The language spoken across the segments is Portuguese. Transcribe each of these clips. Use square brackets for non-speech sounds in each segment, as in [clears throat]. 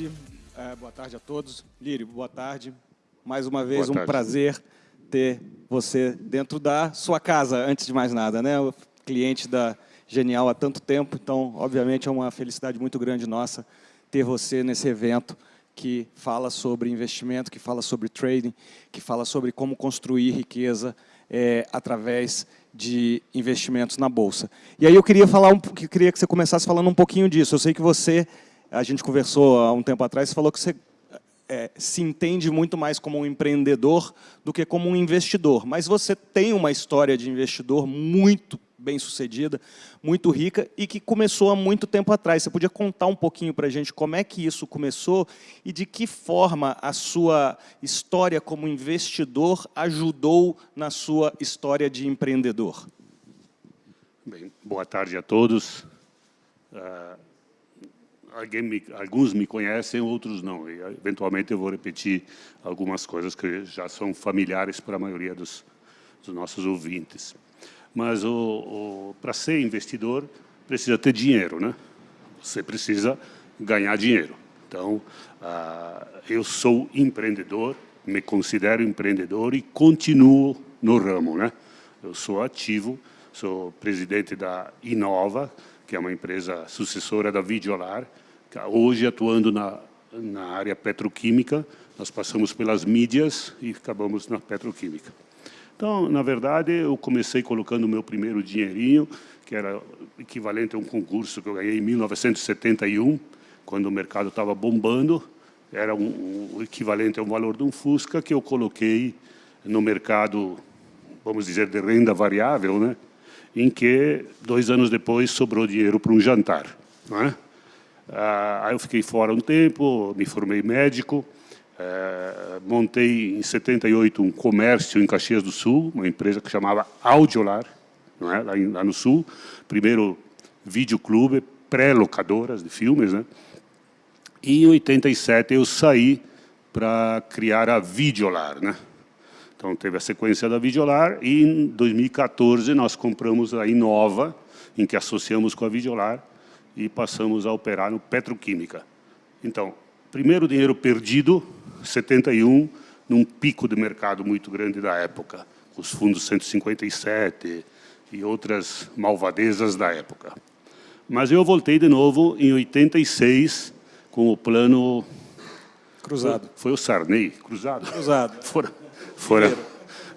Boa tarde, é, boa tarde a todos. Lírio, boa tarde. Mais uma vez, um prazer ter você dentro da sua casa, antes de mais nada, né? O cliente da Genial há tanto tempo, então, obviamente, é uma felicidade muito grande nossa ter você nesse evento que fala sobre investimento, que fala sobre trading, que fala sobre como construir riqueza é, através de investimentos na Bolsa. E aí eu queria, falar um, queria que você começasse falando um pouquinho disso. Eu sei que você, a gente conversou há um tempo atrás, você falou que você é, se entende muito mais como um empreendedor do que como um investidor. Mas você tem uma história de investidor muito bem-sucedida, muito rica e que começou há muito tempo atrás. Você podia contar um pouquinho para a gente como é que isso começou e de que forma a sua história como investidor ajudou na sua história de empreendedor? Bem, boa tarde a todos. Uh, me, alguns me conhecem, outros não. E, eventualmente eu vou repetir algumas coisas que já são familiares para a maioria dos, dos nossos ouvintes. Mas para ser investidor, precisa ter dinheiro, né? Você precisa ganhar dinheiro. Então, ah, eu sou empreendedor, me considero empreendedor e continuo no ramo, né? Eu sou ativo, sou presidente da Inova, que é uma empresa sucessora da Videolar, hoje atuando na, na área petroquímica, nós passamos pelas mídias e acabamos na petroquímica. Então, na verdade, eu comecei colocando o meu primeiro dinheirinho, que era equivalente a um concurso que eu ganhei em 1971, quando o mercado estava bombando, era um, um equivalente ao valor de um Fusca que eu coloquei no mercado, vamos dizer, de renda variável, né? Em que, dois anos depois, sobrou dinheiro para um jantar. É? ah, aí eu fiquei fora um tempo, me formei médico, é, montei em 78 um comércio em Caxias do Sul, uma empresa que chamava Audiolar, é? lá, lá no Sul. Primeiro videoclube, pré-locadoras de filmes. Né? E em 87 eu saí para criar a Videolar. Né? Então teve a sequência da Videolar e em 2014 nós compramos a Inova, em que associamos com a Videolar e passamos a operar no Petroquímica. Então, primeiro dinheiro perdido, 71, num pico de mercado muito grande da época, os fundos 157 e outras malvadezas da época. Mas eu voltei de novo em 86 com o plano... Cruzado. Foi, foi o Sarney, cruzado. Cruzado. [laughs] foram,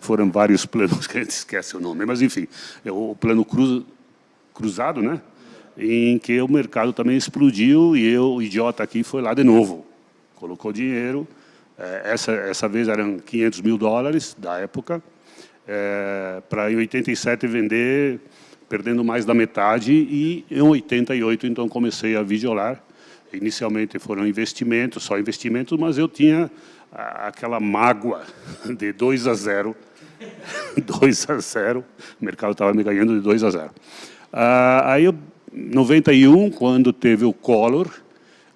foram vários planos que a gente esquece o nome, mas enfim, é o plano cruz, cruzado, né? em que o mercado também explodiu e eu, o idiota aqui, foi lá de novo. Colocou dinheiro, é, essa, essa vez eram 500 mil dólares da época, é, para em 87 vender, perdendo mais da metade, e em 88 então comecei a videolar. Inicialmente foram investimentos, só investimentos, mas eu tinha aquela mágoa de 2 a 0, 2 [laughs] a 0, o mercado estava me ganhando de 2 a 0. Ah, aí, em 91, quando teve o Collor,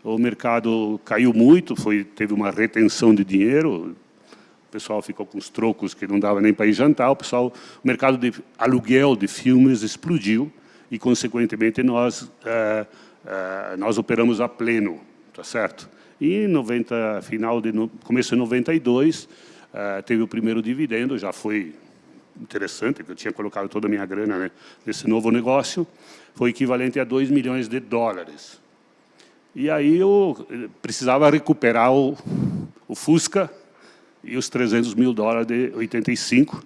o mercado caiu muito, foi, teve uma retenção de dinheiro, o pessoal ficou com os trocos que não dava nem para ir jantar, o, pessoal, o mercado de aluguel de filmes explodiu e, consequentemente, nós, é, é, nós operamos a pleno, tá certo? E 90, final de, começo de 92, é, teve o primeiro dividendo, já foi interessante, porque eu tinha colocado toda a minha grana né, nesse novo negócio, foi equivalente a 2 milhões de dólares. E aí eu eh, precisava recuperar o, o Fusca e os 300 mil dólares de 85.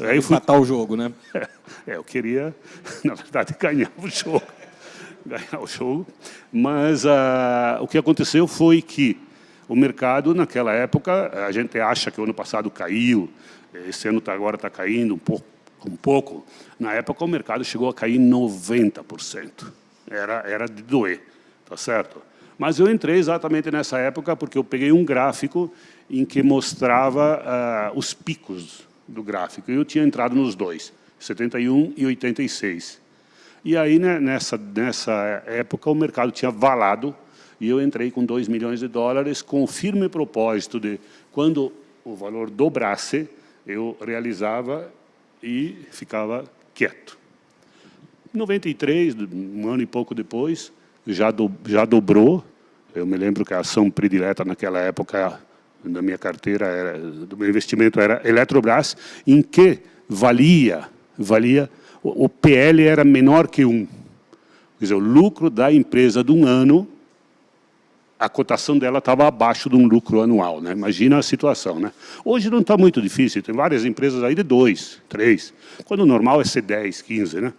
Aí eu fui... Matar o jogo, né? [laughs] É, eu queria, [laughs] na verdade, ganhar o jogo. Ganhar o jogo. Mas uh, o que aconteceu foi que o mercado, naquela época, a gente acha que o ano passado caiu, esse ano tá, agora está caindo um pouco, um pouco. Na época, o mercado chegou a cair 90%. Era, era de doer tá certo? Mas eu entrei exatamente nessa época porque eu peguei um gráfico em que mostrava uh, os picos do gráfico. E eu tinha entrado nos dois, 71 e 86. E aí, né, nessa, nessa época, o mercado tinha valado e eu entrei com 2 milhões de dólares com o firme propósito de, quando o valor dobrasse, eu realizava e ficava quieto. Em 93, um ano e pouco depois, já, do, já dobrou, Eu me lembro que a ação predileta naquela época da minha carteira, era, do meu investimento era Eletrobras, em que valia, valia o, PL era menor que um. Quer dizer, o lucro da empresa de um ano, a cotação dela estava abaixo de um lucro anual. Né? Imagina a situação. Né? Hoje não está muito difícil, tem várias empresas aí de dois, três, quando o normal é ser 10, 15. Né?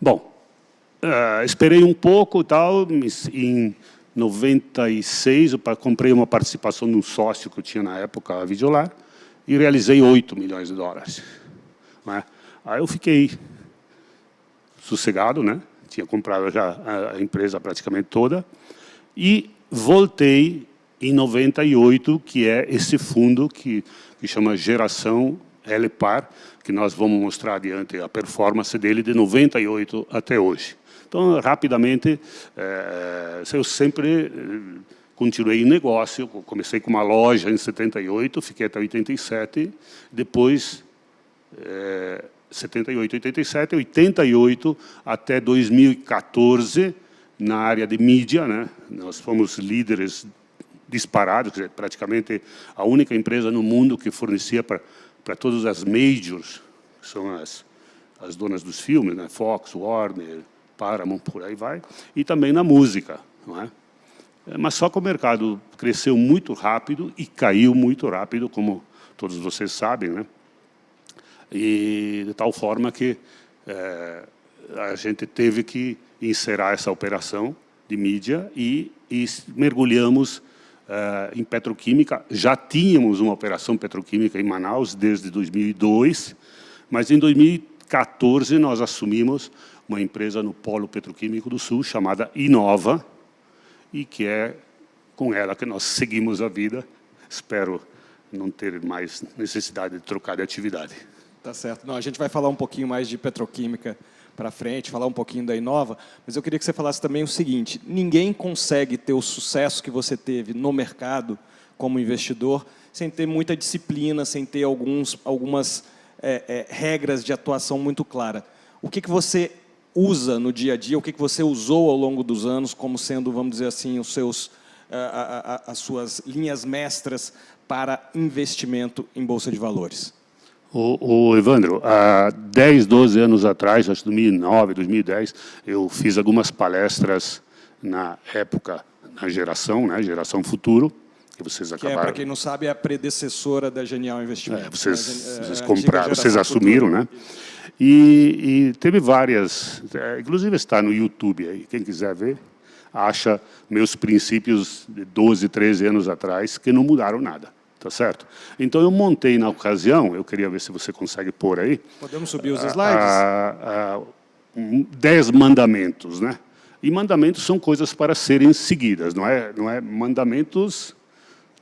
Bom, uh, esperei um pouco, tal, em 96, eu comprei uma participação num sócio que eu tinha na época, a Videolar, e realizei 8 milhões de dólares. Né? Aí eu fiquei sossegado, né? tinha comprado já a empresa praticamente toda, e voltei em 98, que é esse fundo que, que chama Geração LPAR, que nós vamos mostrar adiante a performance dele de 98 até hoje. Então, rapidamente, é, eu sempre eh, continuei em negócio, comecei com uma loja em 78, fiquei até 87, depois é, 78, 87, 88 até 2014 na área de mídia, né? Nós fomos líderes disparados, dizer, praticamente a única empresa no mundo que fornecia para todas as majors, que são as as donas dos filmes, né? Fox, Warner, Paramount, por aí vai, e também na música. Não é? é? Mas só que o mercado cresceu muito rápido e caiu muito rápido, como todos vocês sabem, né? E de tal forma que é, a gente teve que encerrar essa operação de mídia e, e mergulhamos é, em petroquímica. Já tínhamos uma operação petroquímica em Manaus desde 2002, mas em 2014 nós assumimos uma empresa no Polo Petroquímico do Sul, chamada Inova, e que é com ela que nós seguimos a vida. Espero não ter mais necessidade de trocar de atividade. Tá certo. Não, a gente vai falar um pouquinho mais de petroquímica para frente, falar um pouquinho da Inova, mas eu queria que você falasse também o seguinte, ninguém consegue ter o sucesso que você teve no mercado como investidor sem ter muita disciplina, sem ter alguns, algumas é, é, regras de atuação muito claras. O que, que você usa no dia a dia, o que, que você usou ao longo dos anos como sendo, vamos dizer assim, os seus, a, a, as suas linhas mestras para investimento em Bolsa de Valores? O, o, Evandro, há 10, 12 anos atrás, acho que 2009, 2010, eu fiz algumas palestras na época, na geração, né, geração futuro, que vocês acabaram... Que é, para quem não sabe, é a predecessora da Genial Investimento. É, vocês, né? vocês compraram, vocês assumiram, futuro. né? E, e, teve várias, é, inclusive está no YouTube aí, quem quiser ver, acha meus princípios de 12, 13 anos atrás, que não mudaram nada. Tá certo? Então, eu montei na ocasião, eu queria ver se você consegue pôr aí. Podemos subir os slides? A, a, dez mandamentos, né? E mandamentos são coisas para serem seguidas, não é, não é mandamentos,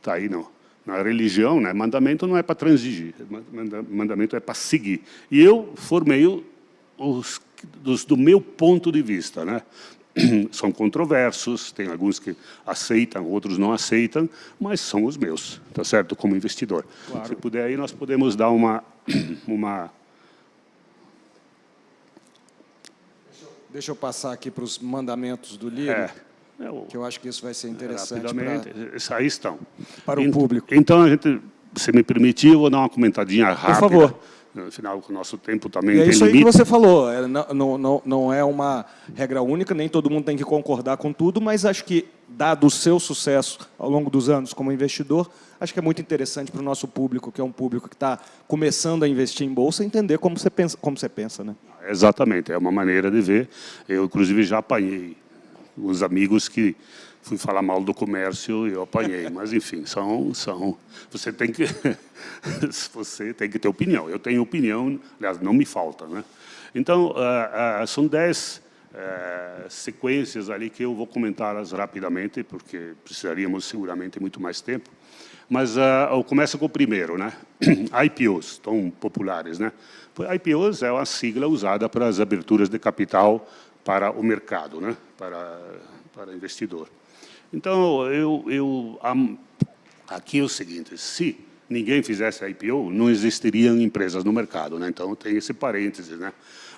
tá aí não. Na religião, né, mandamento não é para transigir, mandamento é para seguir. E eu formei os, dos, do meu ponto de vista, né? [clears throat] são controversos, tem alguns que aceitam, outros não aceitam, mas são os meus, tá certo? Como investidor. Claro. Se puder aí, nós podemos dar uma... [clears throat] uma... Deixa eu passar aqui para os mandamentos do livro. É. Eu, que eu acho que isso vai ser interessante. Rapidamente, pra, aí estão. Para o público. Então, a gente, se me permitir, eu vou dar uma comentadinha rápida. Por favor. Afinal, o nosso tempo também e é isso limite. aí que você falou. É, não, não, não é uma regra única, nem todo mundo tem que concordar com tudo, mas acho que, dado o seu sucesso ao longo dos anos como investidor, acho que é muito interessante para o nosso público, que é um público que está começando a investir em Bolsa, entender como você pensa. Como você pensa né? Exatamente, é uma maneira de ver. Eu, inclusive, já apanhei os amigos que fui falar mal do comércio e eu apanhei. [laughs] Mas, enfim, são, são, você, tem que, [laughs] você tem que ter opinião. Eu tenho opinião, aliás, não me falta. Né? Então, uh, uh, são dez uh, sequências ali que eu vou comentá-las rapidamente, porque precisaríamos seguramente muito mais tempo. Mas eu começo com o primeiro, né? [clears throat] IPOs, tão populares. Né? IPOs é uma sigla usada para as aberturas de capital para o mercado, né? para, para investidor. Então, eu, eu, aqui é o seguinte, se ninguém fizesse IPO, não existiriam empresas no mercado. Né? Então, tem esse parênteses. Né?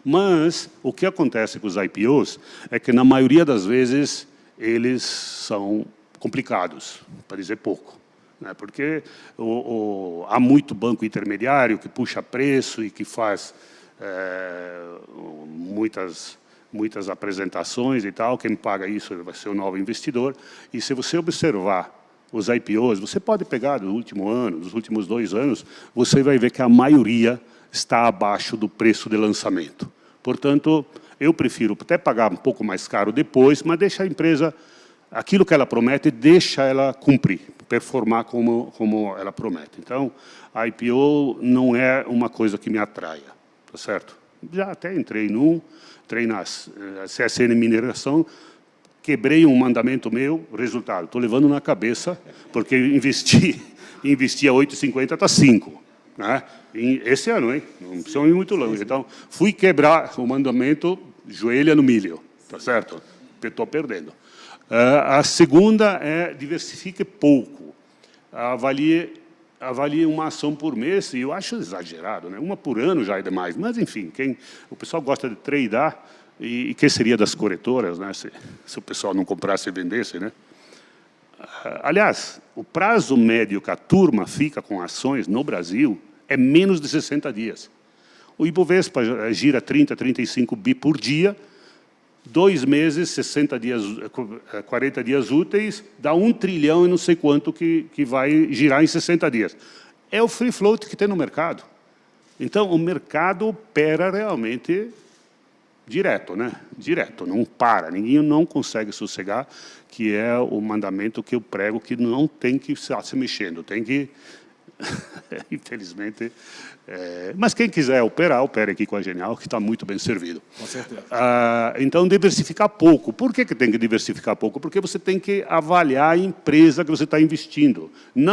Mas, o que acontece com os IPOs é que, na maioria das vezes, eles são complicados, para dizer pouco. Né? Porque o, o, há muito banco intermediário que puxa preço e que faz é, muitas, muitas apresentações e tal. Quem paga isso vai ser o novo investidor. E se você observar os IPOs, você pode pegar do último ano, dos últimos dois anos, você vai ver que a maioria está abaixo do preço de lançamento. Portanto, eu prefiro até pagar um pouco mais caro depois, mas deixa a empresa, aquilo que ela promete, deixa ela cumprir, performar como, como ela promete. Então, a IPO não é uma coisa que me atraia, tá certo? Já até entrei num, entrei na eh, CSN Mineração, quebrei um mandamento meu, resultado, estou levando na cabeça, porque investi, [laughs] investi a 8,50, está 5. Né? Esse ano, hein? Não precisa ir muito longe. Então, fui quebrar o mandamento, joelha no milho, tá certo? Estou perdendo. Uh, a segunda é diversifique pouco. Avalie, avalie uma ação por mês, e eu acho exagerado, né? uma por ano já é demais. Mas, enfim, quem, o pessoal gosta de tradear, e, e que seria das corretoras, né? se, se o pessoal não comprasse e vendesse, né? Aliás, o prazo médio que a turma fica com ações no Brasil é menos de 60 dias. O Ibovespa gira 30, 35 bi por dia, dois meses, 60 dias, 40 dias úteis, dá um trilhão e não sei quanto que, que vai girar em 60 dias. É o free float que tem no mercado. Então, o mercado opera realmente direto, né? Direto, não para, ninguém não consegue sossegar, que é o mandamento que eu prego, que não tem que estar se mexendo, tem que [laughs] Infelizmente. É, mas quem quiser operar, opere aqui com a Genial, que está muito bem servido. Com certeza. Ah, então, diversificar pouco. Por que, que tem que diversificar pouco? Porque você tem que avaliar a empresa que você está investindo. Não